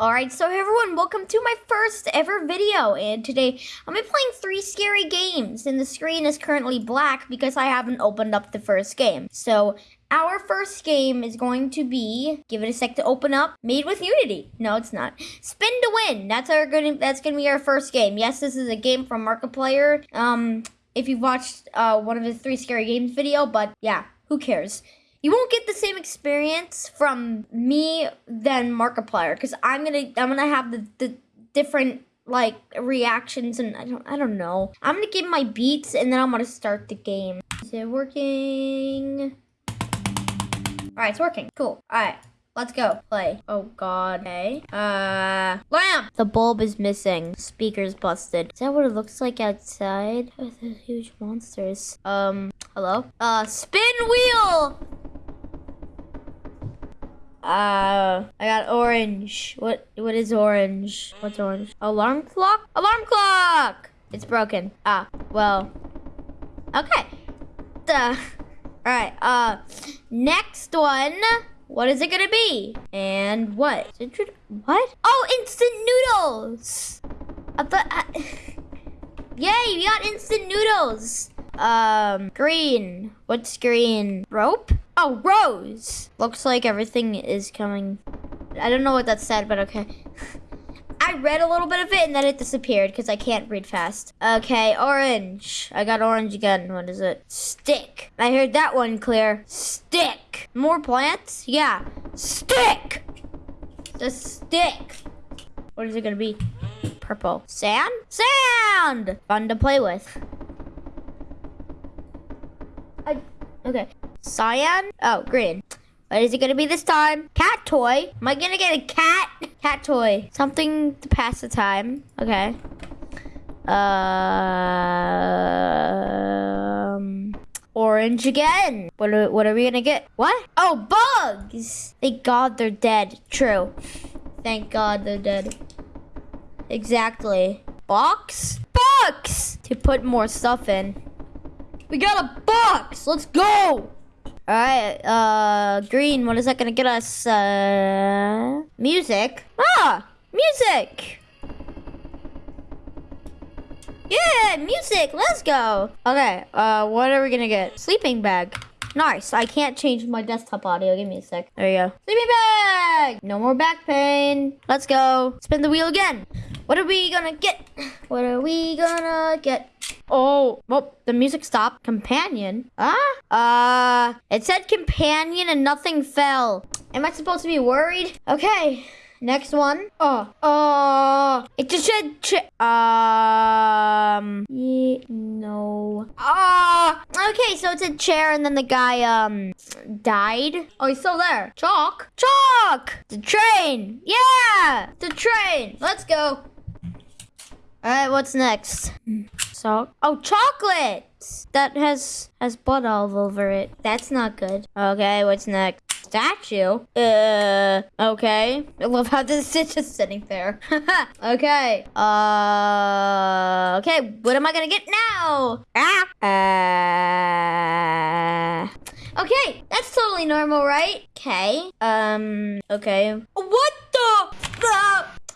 Alright, so everyone, welcome to my first ever video, and today I'm gonna playing three scary games, and the screen is currently black because I haven't opened up the first game. So, our first game is going to be, give it a sec to open up, Made with Unity. No, it's not. Spin to Win, that's our good, that's gonna be our first game. Yes, this is a game from Markiplier, um, if you've watched uh, one of his three scary games video, but yeah, who cares? You won't get the same experience from me than Markiplier because I'm gonna I'm gonna have the, the different like reactions and I don't I don't know. I'm gonna give my beats and then I'm gonna start the game. Is it working? Alright, it's working. Cool. Alright. Let's go. Play. Oh god. Okay. Uh lamp! The bulb is missing. Speaker's busted. Is that what it looks like outside? Oh, those huge monsters. Um, hello? Uh, spin wheel! Uh, I got orange. What? What is orange? What's orange? Alarm clock? Alarm clock! It's broken. Ah, well. Okay. Duh. Alright, uh, next one. What is it gonna be? And what? What? Oh, instant noodles! I thought, I... Yay, we got instant noodles! Um, green. What's green? Rope? Oh, Rose! Looks like everything is coming. I don't know what that said, but okay. I read a little bit of it and then it disappeared because I can't read fast. Okay, orange. I got orange again. What is it? Stick. I heard that one clear. Stick. More plants? Yeah. Stick! The stick. What is it gonna be? Purple. Sand? Sand! Fun to play with. I, okay. Cyan? Oh, green. What is it gonna be this time? Cat toy? Am I gonna get a cat? Cat toy. Something to pass the time. Okay. Um, orange again. What are, what are we gonna get? What? Oh, bugs! Thank God they're dead. True. Thank God they're dead. Exactly. Box? Box! To put more stuff in. We got a box! Let's go! Alright, uh, green, what is that gonna get us? Uh, music. Ah, music! Yeah, music, let's go. Okay, uh, what are we gonna get? Sleeping bag. Nice, I can't change my desktop audio. Give me a sec. There you go. Sleeping bag! No more back pain. Let's go. Spin the wheel again. What are we gonna get? What are we gonna get? Oh, well, the music stopped. Companion? Ah? Uh, it said companion and nothing fell. Am I supposed to be worried? Okay. Next one. Oh, oh, it just said, um, yeah, no. Ah, okay, so it's a chair and then the guy, um, died. Oh, he's still there. Chalk, chalk, the train. Yeah, the train. Let's go. All right, what's next? salt. Oh, chocolate! That has has blood all over it. That's not good. Okay, what's next? Statue? Uh, okay. I love how this is just sitting there. okay. Uh, okay, what am I gonna get now? Ah! Uh, okay, that's totally normal, right? Okay. Um, okay. What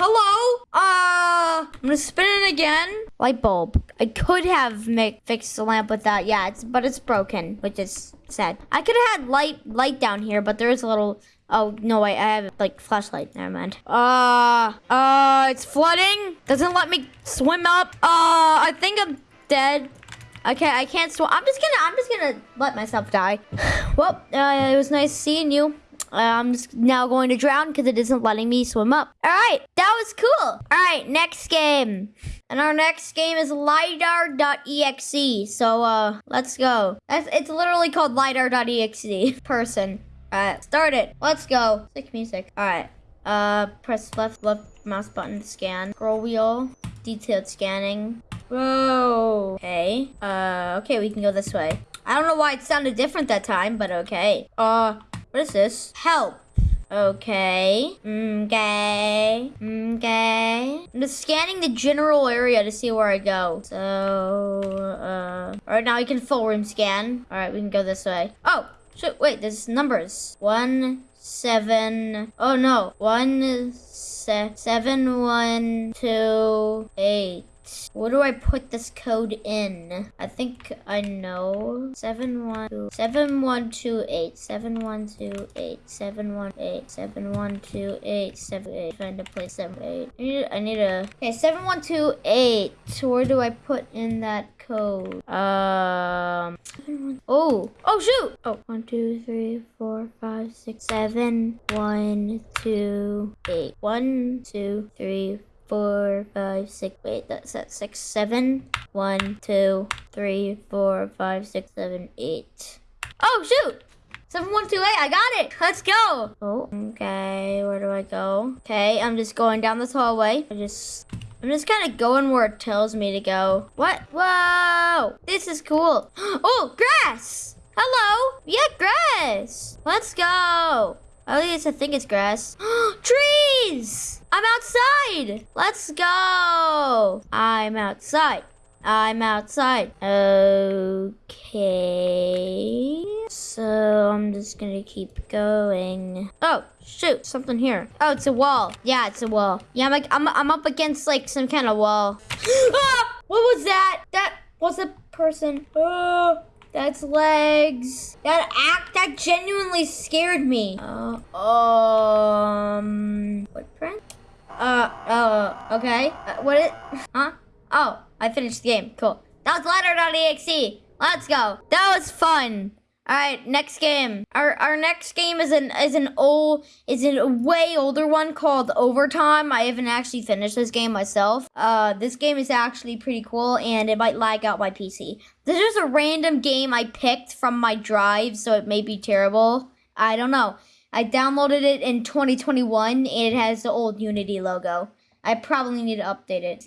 hello? Uh, I'm gonna spin it again. Light bulb. I could have make, fixed the lamp with that. Yeah, it's but it's broken, which is sad. I could have had light light down here, but there is a little. Oh no, wait, I have like flashlight. Never mind. Uh, uh, it's flooding. Doesn't let me swim up. Uh, I think I'm dead. Okay, I can't swim. I'm just gonna. I'm just gonna let myself die. well, uh, it was nice seeing you. I'm just now going to drown because it isn't letting me swim up. All right, that was cool. All right, next game. And our next game is lidar.exe. So uh, let's go. it's literally called lidar.exe. Person. All right, start it. Let's go. Sick music. All right. Uh, press left left mouse button to scan. Scroll wheel. Detailed scanning. Whoa. Okay. Uh, okay, we can go this way. I don't know why it sounded different that time, but okay. Uh, what is this? Help. Okay. Okay. Okay. I'm just scanning the general area to see where I go. So, uh... Alright, now we can full room scan. Alright, we can go this way. Oh! Shit, wait, there's numbers. One, seven. Oh no, one se- seven one two eight. Where do I put this code in? I think I know. Seven one two seven one two eight seven one two eight seven one eight seven one two eight seven eight. Trying to play seven eight. I need. I need a. Okay, seven one two eight. Where do I put in that code? Um. Oh. Oh shoot. Oh. One two three four five six seven one two eight. One two three four, five, six. Wait, that's at six, seven. One, two, three, four, five, six, seven, eight. Oh shoot! Seven, one, two, eight. I got it. Let's go. Oh, okay. Where do I go? Okay, I'm just going down this hallway. I just. I'm just kind of going where it tells me to go. What? Whoa! This is cool. Oh, grass! Hello! Yeah, grass! Let's go! At least I think it's grass. I'm outside! Let's go! I'm outside. I'm outside. Okay. So I'm just gonna keep going. Oh, shoot, something here. Oh, it's a wall. Yeah, it's a wall. Yeah, I'm like, I'm, I'm up against like some kind of wall. ah! What was that? That was a person. Oh. That's legs. That act that genuinely scared me. Uh, um, footprint. Uh, uh, okay. Uh, what it? Huh? Oh, I finished the game. Cool. That was lidar.exe. Let's go. That was fun. All right, next game. Our our next game is an is an old is a way older one called Overtime. I haven't actually finished this game myself. Uh, this game is actually pretty cool, and it might lag out my PC. This is a random game I picked from my drive, so it may be terrible. I don't know. I downloaded it in 2021, and it has the old Unity logo. I probably need to update it.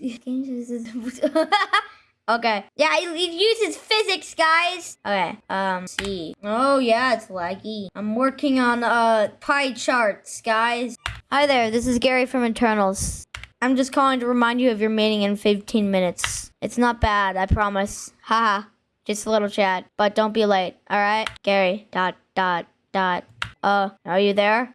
Okay. Yeah, it uses physics, guys. Okay. Um, see. Oh, yeah, it's laggy. I'm working on, uh, pie charts, guys. Hi there, this is Gary from Eternals. I'm just calling to remind you of your meeting in 15 minutes. It's not bad, I promise. Haha. Just a little chat. But don't be late, alright? Gary, dot, dot, dot. Uh, are you there?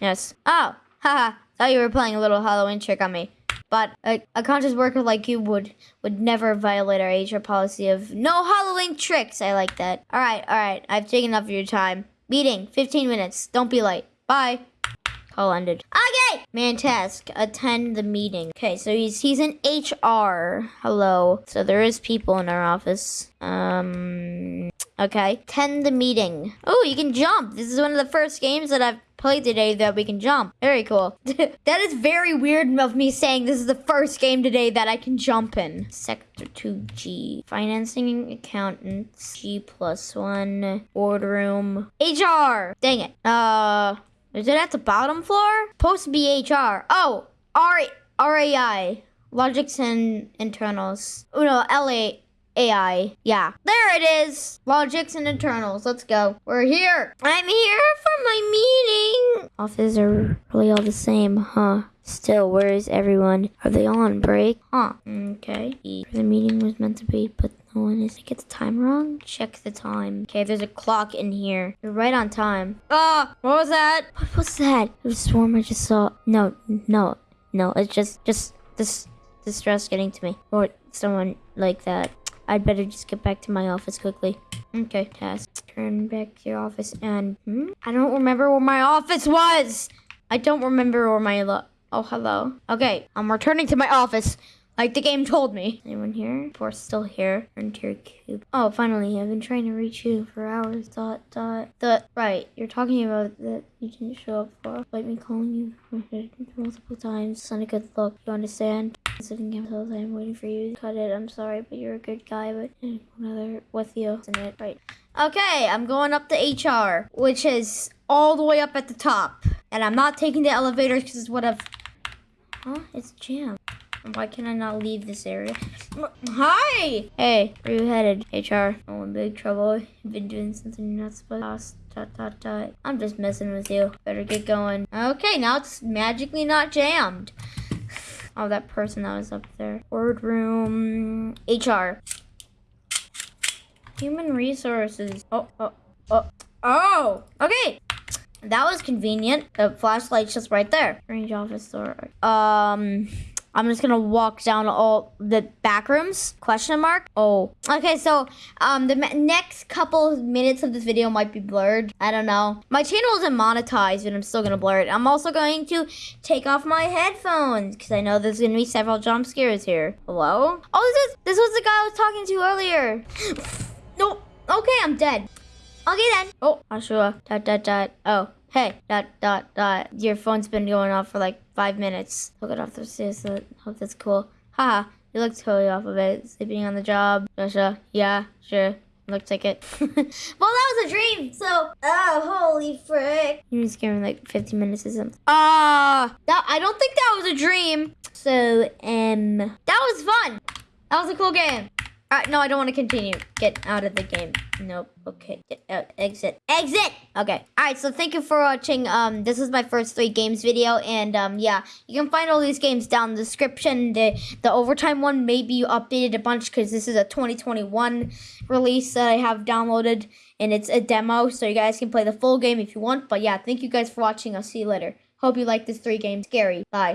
Yes. Oh, haha. Thought you were playing a little Halloween trick on me. But a, a conscious worker like you would would never violate our HR policy of no Halloween tricks. I like that. All right, all right. I've taken enough of your time. Meeting, 15 minutes. Don't be late. Bye. Call ended. Okay. Man task. Attend the meeting. Okay, so he's he's in HR. Hello. So there is people in our office. Um. Okay. Attend the meeting. Oh, you can jump. This is one of the first games that I've played today that we can jump. Very cool. that is very weird of me saying this is the first game today that I can jump in. Sector 2G. Financing accountants. G plus one. Boardroom. HR. Dang it. Uh, is it at the bottom floor? Post BHR. Oh, R RAI. Logics and internals. Oh no, LA. AI. Yeah. There it is. Logics and internals. Let's go. We're here. I'm here for my meeting. Offices are really all the same, huh? Still, where is everyone? Are they all on break? Huh. Okay. The meeting was meant to be, but no one is. I get the time wrong? Check the time. Okay, there's a clock in here. You're right on time. Ah, what was that? What was that? I swarm I just saw. No, no, no. It's just, just this distress getting to me. Or someone like that. I'd better just get back to my office quickly. Okay, task. Turn back to your office and... Hmm? I don't remember where my office was! I don't remember where my... Oh, hello. Okay, I'm returning to my office. Like the game told me. Anyone here? We're still here. Your cube. Oh, finally. I've been trying to reach you for hours. Dot, dot. The, right. You're talking about that you didn't show up for. Like me calling you multiple times. Not a good look. You understand? Sitting here until I'm waiting for you cut it. I'm sorry, but you're a good guy, but another with you. Isn't it? Right. Okay, I'm going up to HR, which is all the way up at the top. And I'm not taking the elevators because it's what I've... Huh? It's jammed. Why can I not leave this area? Hi! Hey, where you headed? HR. Oh, in big trouble. You've been doing something you're not supposed to. Dot, dot, dot. I'm just messing with you. Better get going. Okay, now it's magically not jammed. Oh, that person that was up there. Boardroom. HR. Human resources. Oh, oh, oh. Oh! Okay! That was convenient. The flashlight's just right there. Range office door. Um, I'm just gonna walk down all the back rooms. Question mark. Oh, okay. So, um, the next couple minutes of this video might be blurred. I don't know. My channel isn't monetized, but I'm still gonna blur it. I'm also going to take off my headphones because I know there's gonna be several jump scares here. Hello? Oh, this is this was the guy I was talking to earlier. nope. Okay, I'm dead. Okay then. Oh, Ashua. Dot dot dot. Oh, hey. Dot dot dot. Your phone's been going off for like five minutes. Look it off the stairs. so- Hope that's cool. Haha. You look totally off of it. Sleeping on the job. Joshua. Yeah. Sure. Looks like it. well, that was a dream. So, oh, holy frick! You just gave me like 15 minutes or something. Ah, that I don't think that was a dream. So, um, that was fun. That was a cool game. Uh, no, I don't want to continue. Get out of the game. Nope. Okay. Exit. Exit. Okay. All right. So thank you for watching. Um, this is my first three games video, and um, yeah, you can find all these games down in the description. The the overtime one may be updated a bunch because this is a 2021 release that I have downloaded, and it's a demo, so you guys can play the full game if you want. But yeah, thank you guys for watching. I'll see you later. Hope you like this three game scary. Bye.